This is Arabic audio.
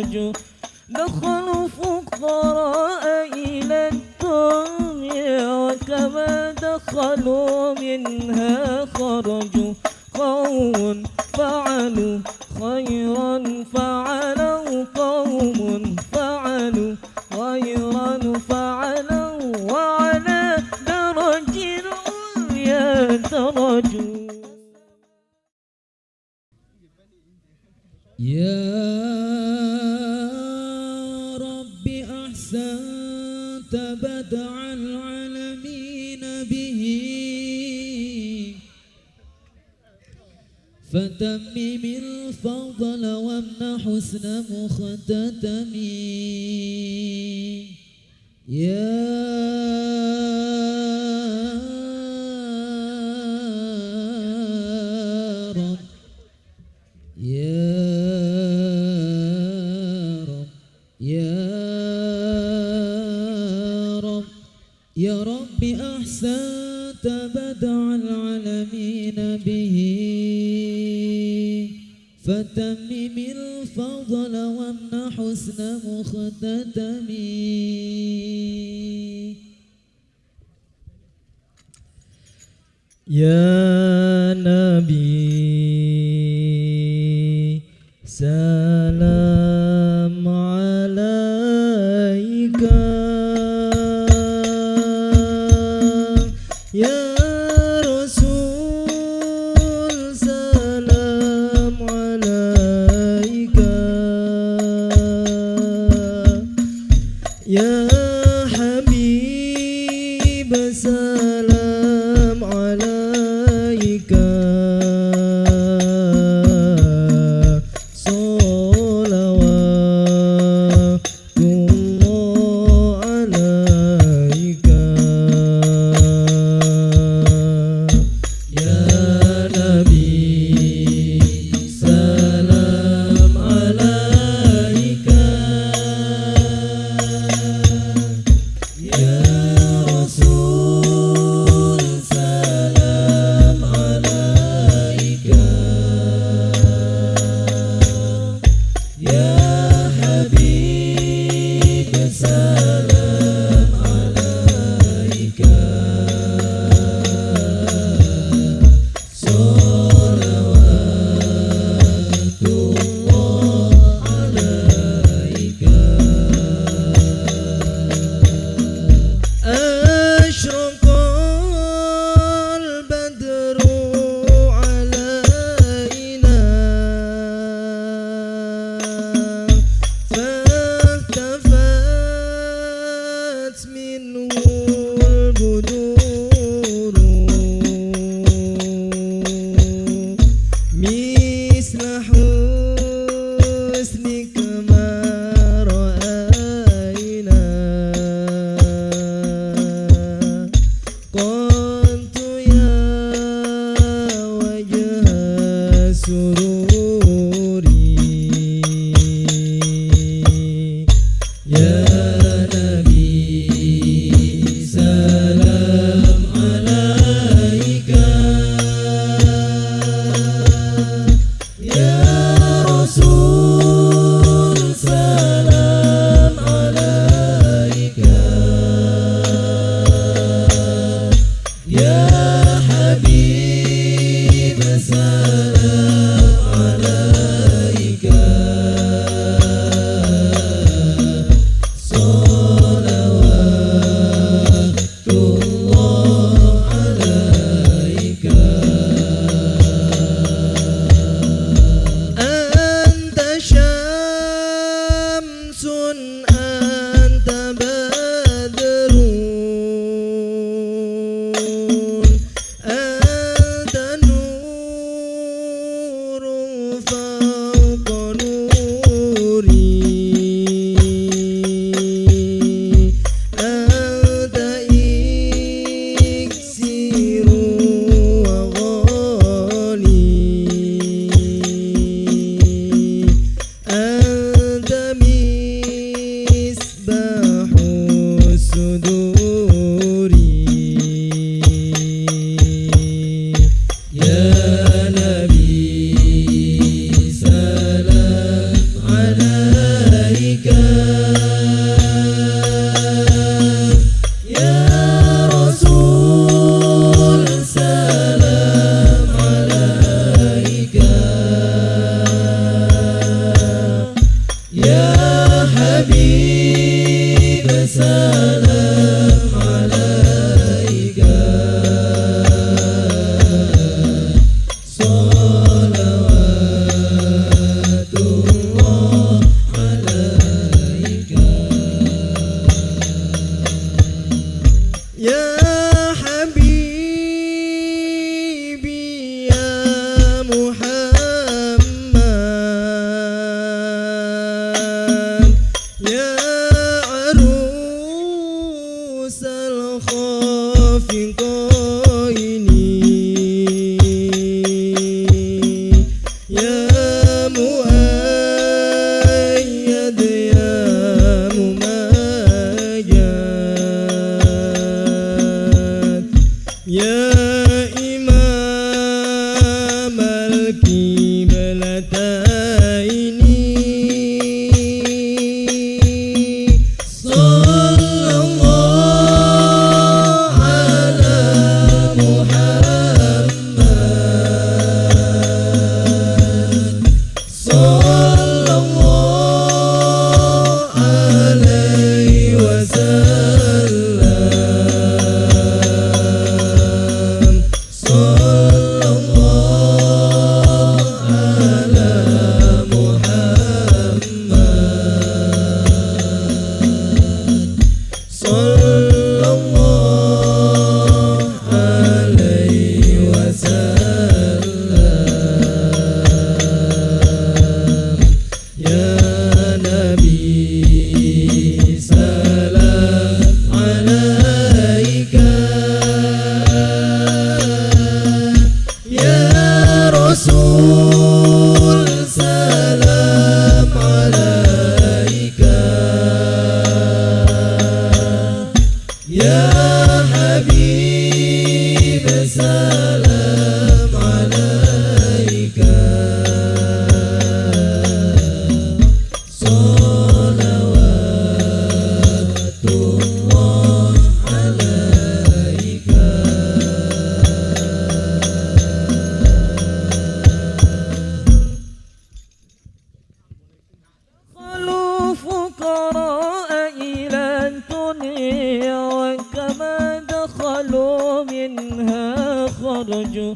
خرجوا دخلوا فقراء إلى الدنيا وكما دخلوا منها خرجوا قوم فعلوا خيرا فعلوا قوم فعلوا خيرا فعلوا وعلى درج العليا درجوا يا به. فتمم الفضل وامنح حسن مختتم يا أحسنت بدع العالمين به. فتمم الفضل وامنح حسن مختتم يا نبي la good. love. دخلوا فقراء إلى الدنيا وكما دخلوا منها خرجوا.